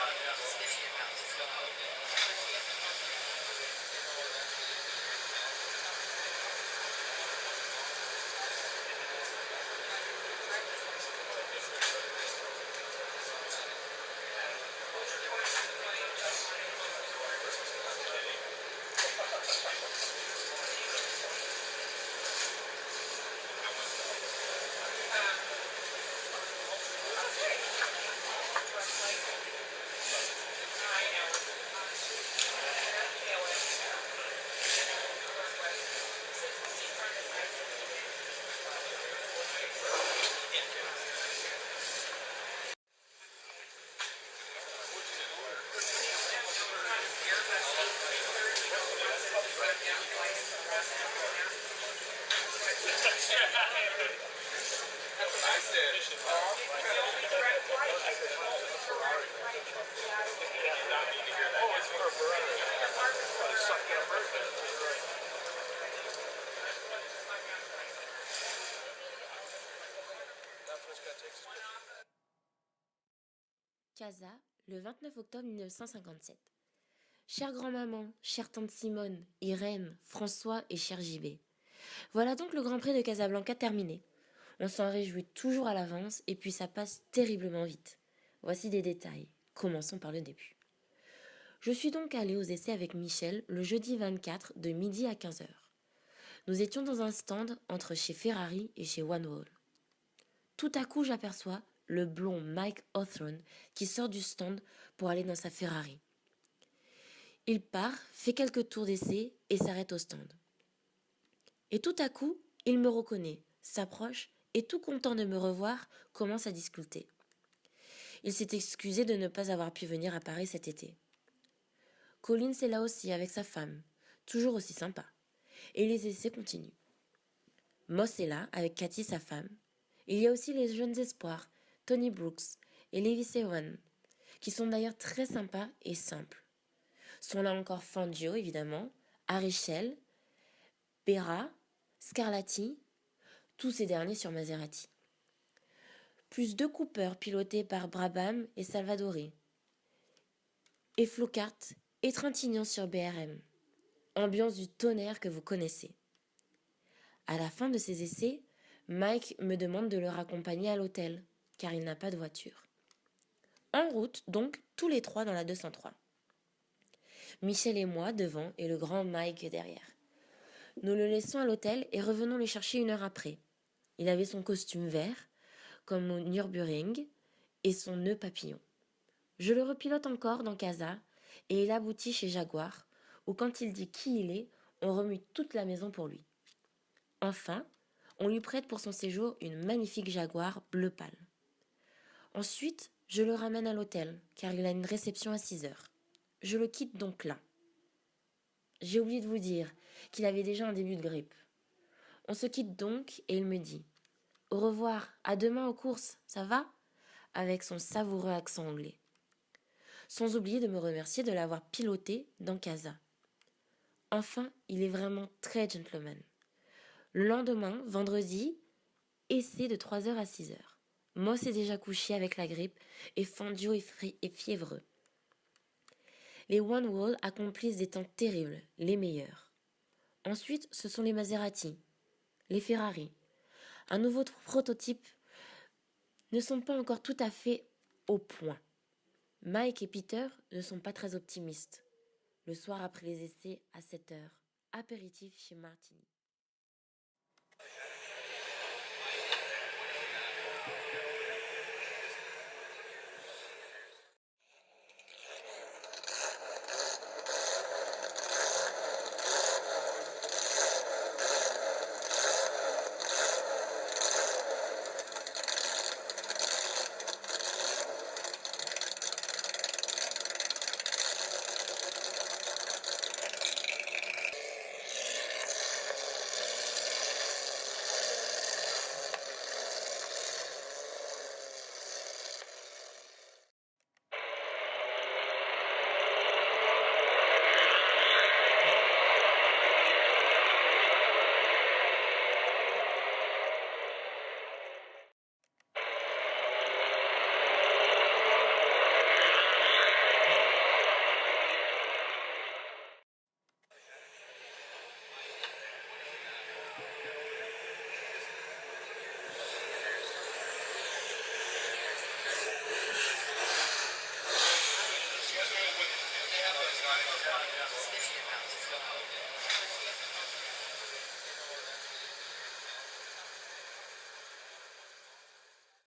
Yeah, yeah. Casa, le 29 octobre 1957. Chère grand-maman, chère tante Simone, Irène, François et cher JB. Voilà donc le Grand Prix de Casablanca terminé. On s'en réjouit toujours à l'avance et puis ça passe terriblement vite. Voici des détails. Commençons par le début. Je suis donc allée aux essais avec Michel le jeudi 24 de midi à 15h. Nous étions dans un stand entre chez Ferrari et chez One Wall. Tout à coup, j'aperçois le blond Mike Hawthorne qui sort du stand pour aller dans sa Ferrari. Il part, fait quelques tours d'essai et s'arrête au stand. Et tout à coup, il me reconnaît, s'approche et tout content de me revoir, commence à discuter. Il s'est excusé de ne pas avoir pu venir à Paris cet été. Collins est là aussi avec sa femme, toujours aussi sympa. Et les essais continuent. Moss est là avec Cathy, sa femme. Il y a aussi les jeunes espoirs Tony Brooks et Levi Sewan, qui sont d'ailleurs très sympas et simples. Sont là encore Fangio, évidemment, Arichel, Bera, Scarlatti, tous ces derniers sur Maserati. Plus deux coupeurs pilotés par Brabham et Salvadori. Et Flocart et Trintignant sur BRM. Ambiance du tonnerre que vous connaissez. À la fin de ces essais, Mike me demande de le raccompagner à l'hôtel car il n'a pas de voiture. En route, donc, tous les trois dans la 203. Michel et moi devant et le grand Mike derrière. Nous le laissons à l'hôtel et revenons le chercher une heure après. Il avait son costume vert, comme au Nürburgring, et son nœud papillon. Je le repilote encore dans Casa et il aboutit chez Jaguar, où quand il dit qui il est, on remue toute la maison pour lui. Enfin, on lui prête pour son séjour une magnifique Jaguar bleu pâle. Ensuite, je le ramène à l'hôtel, car il a une réception à 6 heures. Je le quitte donc là. J'ai oublié de vous dire qu'il avait déjà un début de grippe. On se quitte donc et il me dit Au revoir, à demain aux courses, ça va? Avec son savoureux accent anglais. Sans oublier de me remercier de l'avoir piloté dans Casa. Enfin, il est vraiment très gentleman. Le lendemain, vendredi, essai de 3h à 6h. Moss est déjà couché avec la grippe et Fangio est, fiévreux. Les One Wall accomplissent des temps terribles, les meilleurs. Ensuite, ce sont les Maserati, les Ferrari. Un nouveau prototype ne sont pas encore tout à fait au point. Mike et Peter ne sont pas très optimistes. Le soir après les essais, à 7 heures, apéritif chez Martini. Thank you.